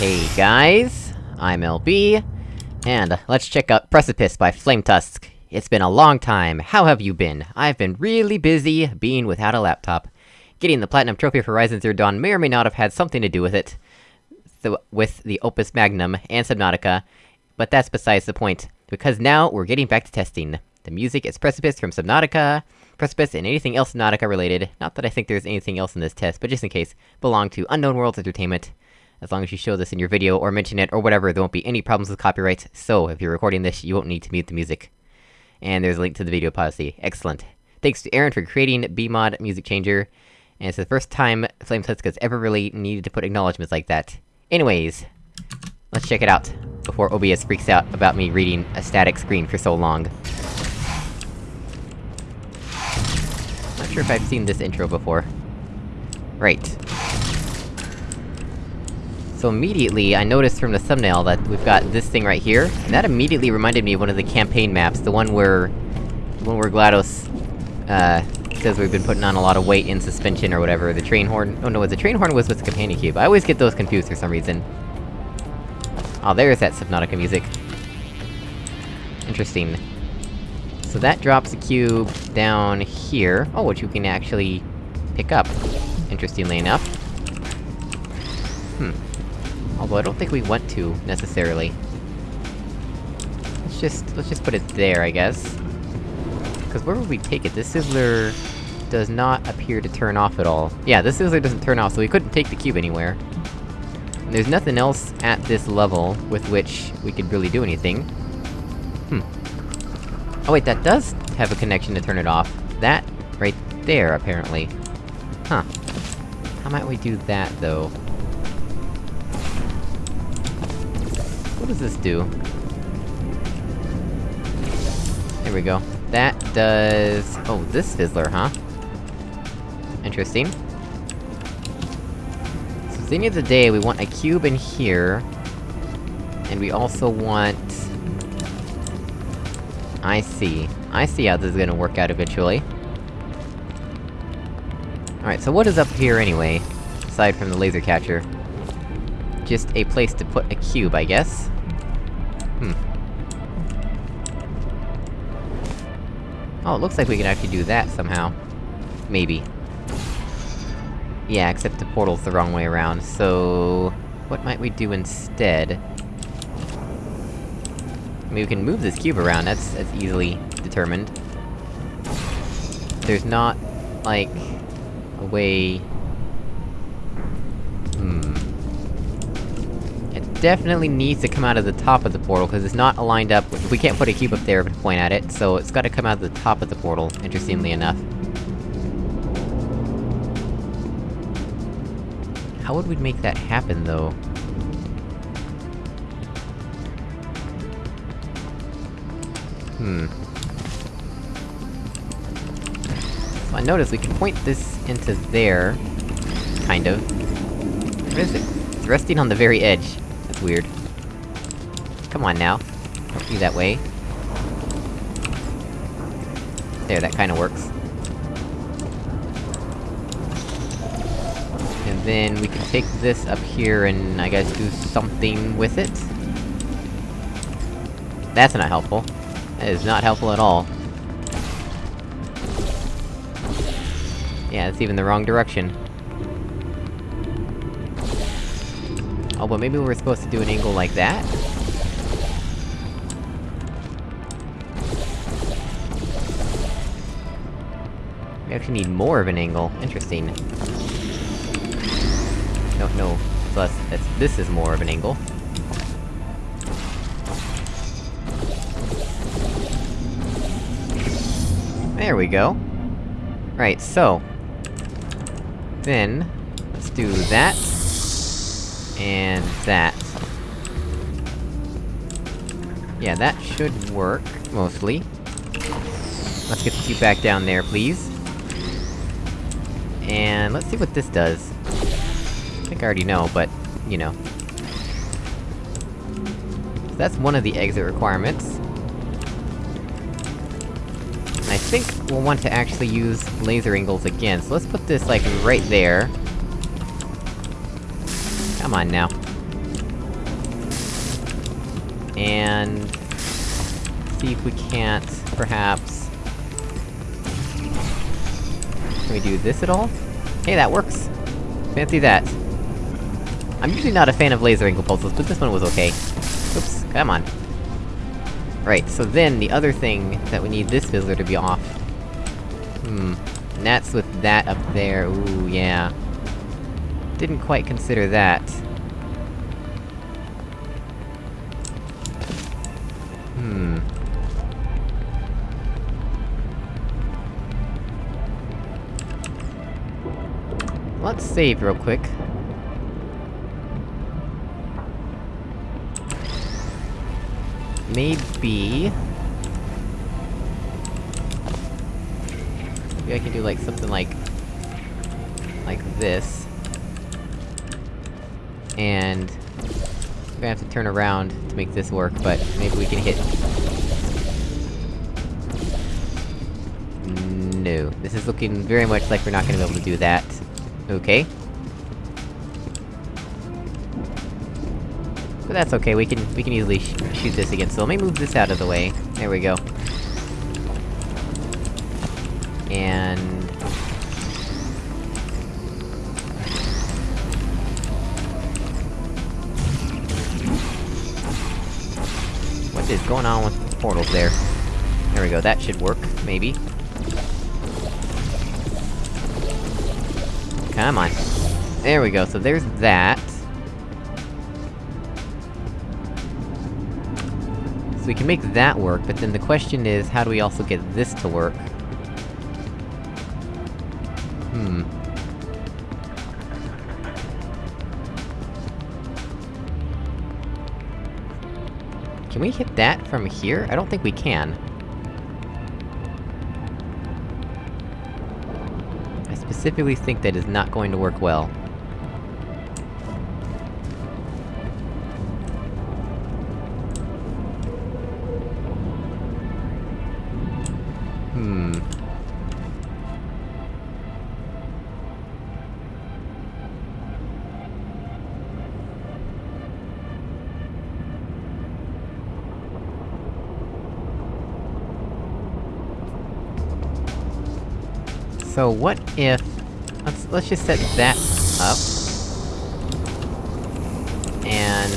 Hey guys, I'm LB, and let's check out Precipice by Flametusk. It's been a long time, how have you been? I've been really busy, being without a laptop. Getting the Platinum Trophy for Horizon Zero Dawn may or may not have had something to do with it, so, with the Opus Magnum and Subnautica, but that's besides the point, because now we're getting back to testing. The music is Precipice from Subnautica, Precipice and anything else Subnautica related, not that I think there's anything else in this test, but just in case, belong to Unknown Worlds Entertainment. As long as you show this in your video, or mention it, or whatever, there won't be any problems with copyrights, so if you're recording this, you won't need to mute the music. And there's a link to the video policy. Excellent. Thanks to Aaron for creating BMod Music Changer, and it's the first time Flametusk has ever really needed to put acknowledgements like that. Anyways, let's check it out, before OBS freaks out about me reading a static screen for so long. Not sure if I've seen this intro before. Right. So immediately, I noticed from the thumbnail that we've got this thing right here, and that immediately reminded me of one of the campaign maps, the one where... The one where GLaDOS, uh, says we've been putting on a lot of weight in suspension or whatever, the train horn- oh no, the train horn was with the companion cube, I always get those confused for some reason. Oh, there's that Subnautica music. Interesting. So that drops a cube down here, oh, which you can actually pick up, interestingly enough. Hmm. Although I don't think we want to, necessarily. Let's just- let's just put it there, I guess. Cause where would we take it? This fizzler... does not appear to turn off at all. Yeah, this fizzler doesn't turn off, so we couldn't take the cube anywhere. And there's nothing else at this level with which we could really do anything. Hmm. Oh wait, that does have a connection to turn it off. That, right there, apparently. Huh. How might we do that, though? Does this do? There we go. That does... Oh, this fizzler, huh? Interesting. So at the end of the day, we want a cube in here... And we also want... I see. I see how this is gonna work out eventually. Alright, so what is up here anyway? Aside from the laser catcher? Just a place to put a cube, I guess? Oh, it looks like we can actually do that somehow. Maybe. Yeah, except the portal's the wrong way around, so... What might we do instead? I mean, we can move this cube around, that's- that's easily determined. There's not, like... a way... Hmm... It definitely needs to come out of the top of the portal, because it's not aligned up- we can't put a cube up there to point at it, so it's gotta come out of the top of the portal, interestingly enough. How would we make that happen, though? Hmm. I notice we can point this into there... Kind of. Where is it? It's resting on the very edge. Weird. Come on now. Don't be that way. There, that kinda works. And then we can take this up here and, I guess, do something with it? That's not helpful. That is not helpful at all. Yeah, it's even the wrong direction. Oh, but maybe we're supposed to do an angle like that? We actually need more of an angle. Interesting. No, no. So that's, this is more of an angle. There we go. Right, so... Then... Let's do that... And that. Yeah, that should work, mostly. Let's get cube back down there, please. And let's see what this does. I think I already know, but, you know. So that's one of the exit requirements. I think we'll want to actually use laser angles again, so let's put this, like, right there. Come on now. And... See if we can't, perhaps... Can we do this at all? Hey, that works! Fancy that. I'm usually not a fan of laser angle puzzles, but this one was okay. Oops, come on. Right, so then, the other thing that we need this fizzler to be off... Hmm... And that's with that up there, ooh, yeah. Didn't quite consider that. Hmm... Let's save real quick. Maybe... Maybe I can do like, something like... Like this. And... I'm gonna have to turn around to make this work, but maybe we can hit... No. This is looking very much like we're not gonna be able to do that. Okay. But that's okay, we can- we can easily sh shoot this again, so let me move this out of the way. There we go. And... going on with the portals there? There we go, that should work, maybe. Come on. There we go, so there's that. So we can make that work, but then the question is, how do we also get this to work? Can we hit that from here? I don't think we can. I specifically think that is not going to work well. So what if... Let's- let's just set that up. And...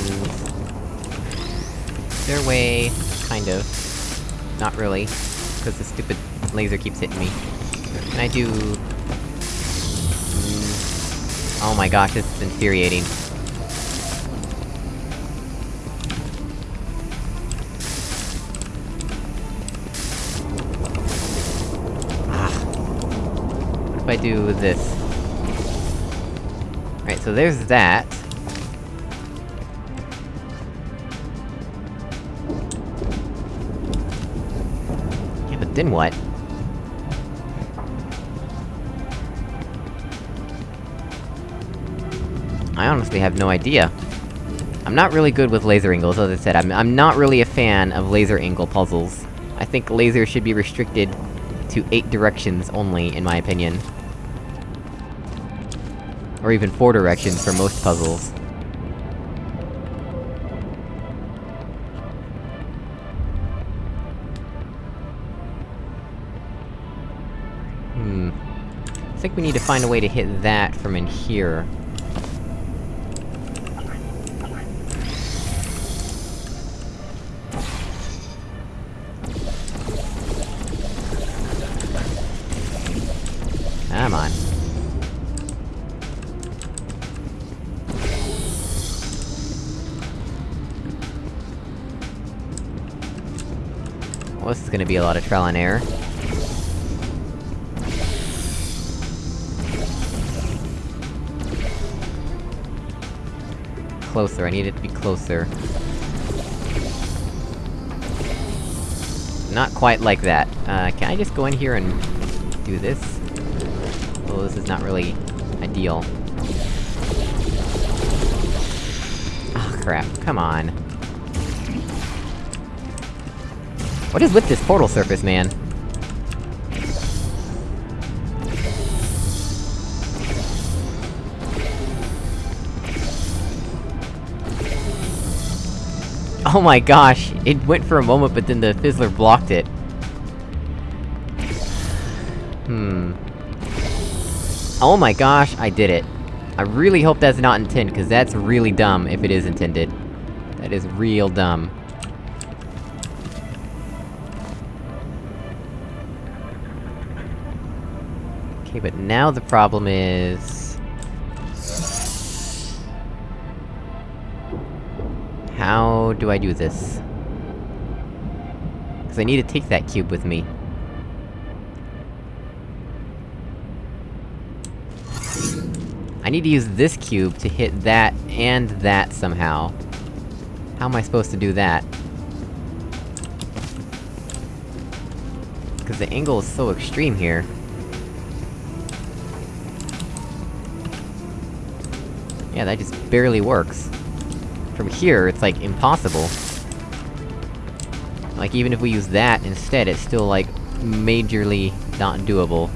Their way... kind of. Not really. Because the stupid laser keeps hitting me. Can I do... Mm, Oh my gosh, this is infuriating. I do this? Right, so there's that. Yeah, but then what? I honestly have no idea. I'm not really good with laser angles, as I said, I'm- I'm not really a fan of laser angle puzzles. I think laser should be restricted to eight directions only, in my opinion. Or even four directions for most puzzles. Hmm... I think we need to find a way to hit that from in here. Gonna be a lot of trial and error. Closer, I need it to be closer. Not quite like that. Uh, can I just go in here and... do this? Oh, this is not really... ideal. Ah, crap. Come on. What is with this portal surface, man? Oh my gosh, it went for a moment, but then the fizzler blocked it. Hmm. Oh my gosh, I did it. I really hope that's not intended, cause that's really dumb if it is intended. That is real dumb. Okay, but now the problem is... How do I do this? Cause I need to take that cube with me. I need to use this cube to hit that and that somehow. How am I supposed to do that? Cause the angle is so extreme here. Yeah, that just barely works. From here, it's like, impossible. Like, even if we use that instead, it's still like, majorly not doable.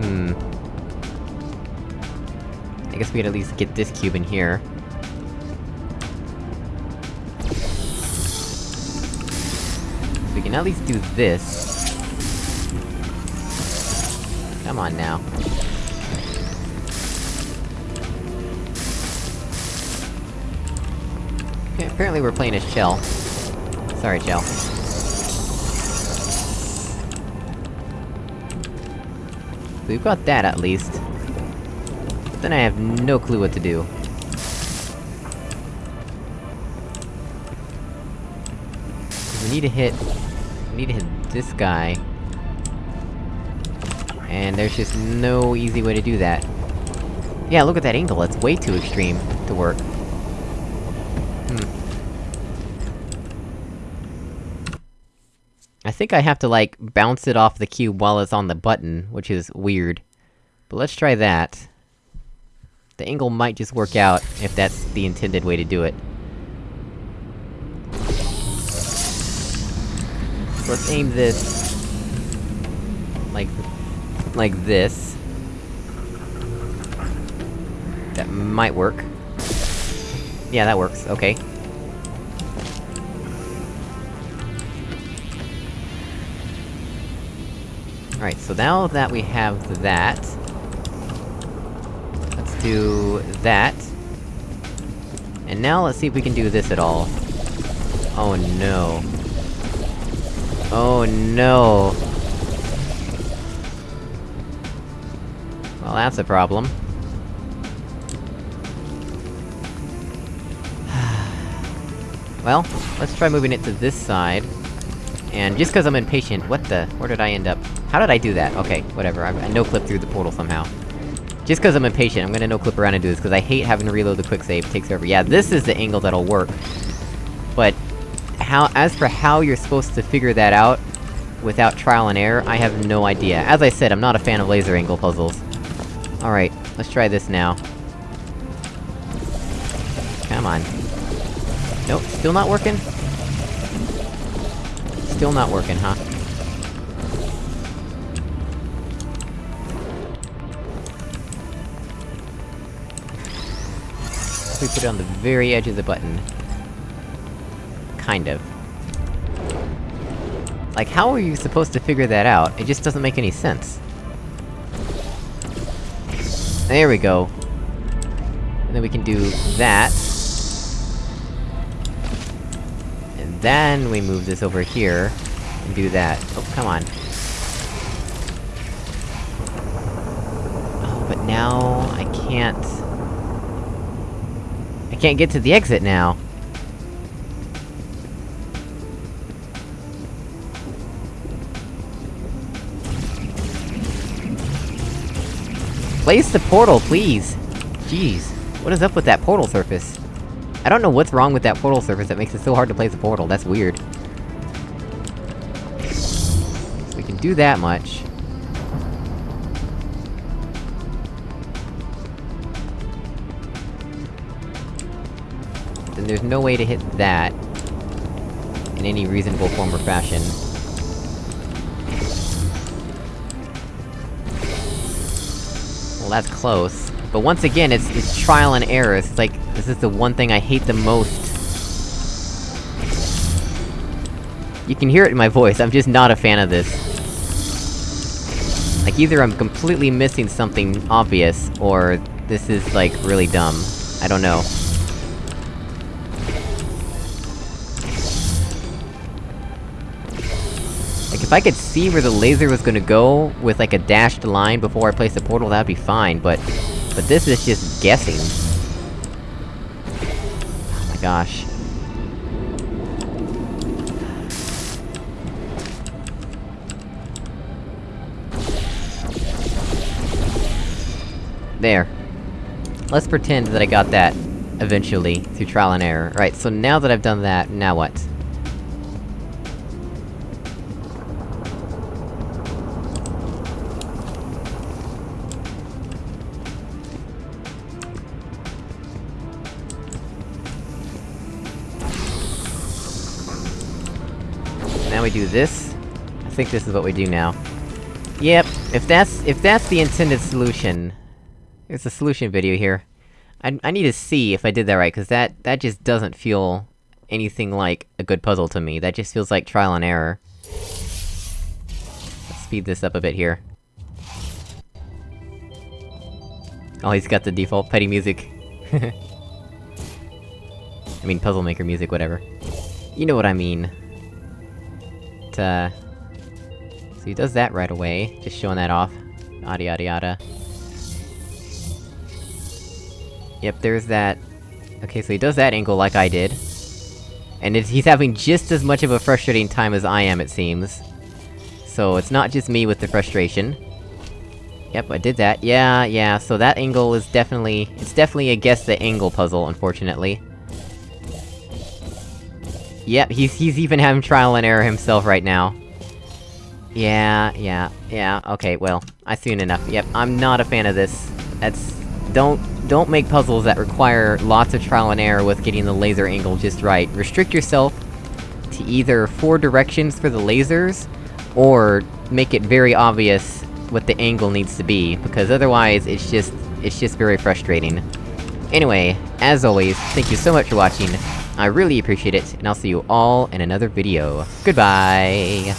Hmm. I guess we could at least get this cube in here. Can at least do this. Come on now. Okay, apparently we're playing as Chell. Sorry, Chell. We've got that, at least. But then I have no clue what to do. We need to hit... Need to hit this guy. And there's just no easy way to do that. Yeah, look at that angle, it's way too extreme to work. Hmm. I think I have to, like, bounce it off the cube while it's on the button, which is weird. But let's try that. The angle might just work out, if that's the intended way to do it. Let's aim this... Like... Like this. That might work. Yeah, that works, okay. Alright, so now that we have that... Let's do... that. And now let's see if we can do this at all. Oh no. Oh no! Well, that's a problem. well, let's try moving it to this side. And just cause I'm impatient- what the- where did I end up? How did I do that? Okay, whatever, I, I no-clip through the portal somehow. Just cause I'm impatient, I'm gonna no-clip around and do this, cause I hate having to reload the quick save, takes over. Yeah, this is the angle that'll work. But... How- as for how you're supposed to figure that out, without trial and error, I have no idea. As I said, I'm not a fan of laser angle puzzles. Alright, let's try this now. Come on. Nope, still not working? Still not working, huh? We put it on the very edge of the button. Kind of. Like, how are you supposed to figure that out? It just doesn't make any sense. There we go. And then we can do that. And then we move this over here, and do that. Oh, come on. Oh, but now... I can't... I can't get to the exit now! Place the portal, please! Jeez, what is up with that portal surface? I don't know what's wrong with that portal surface that makes it so hard to place a portal, that's weird. We can do that much. Then there's no way to hit that... in any reasonable form or fashion. Well, that's close. But once again, it's- it's trial and error, it's like, this is the one thing I hate the most. You can hear it in my voice, I'm just not a fan of this. Like, either I'm completely missing something obvious, or this is, like, really dumb. I don't know. If I could see where the laser was gonna go, with like a dashed line before I place the portal, that'd be fine, but... But this is just guessing. Oh my gosh. There. Let's pretend that I got that, eventually, through trial and error. Right, so now that I've done that, now what? Do this. I think this is what we do now. Yep, if that's- if that's the intended solution... There's a solution video here. I- I need to see if I did that right, cause that- that just doesn't feel anything like a good puzzle to me. That just feels like trial and error. Let's speed this up a bit here. Oh, he's got the default PeTI music. I mean, Puzzle Maker music, whatever. You know what I mean. But, uh... So he does that right away, just showing that off. Yada yada yada. Yep, there's that... Okay, so he does that angle like I did. And he's having just as much of a frustrating time as I am, it seems. So it's not just me with the frustration. Yep, I did that. Yeah, yeah, so that angle is definitely- it's definitely a guess the angle puzzle, unfortunately. Yep, he's- he's even having trial and error himself right now. Yeah, yeah, yeah, okay, well, I've seen enough. Yep, I'm not a fan of this. That's... Don't- don't make puzzles that require lots of trial and error with getting the laser angle just right. Restrict yourself to either four directions for the lasers, or make it very obvious what the angle needs to be, because otherwise it's just- it's just very frustrating. Anyway, as always, thank you so much for watching, I really appreciate it, and I'll see you all in another video. Goodbye!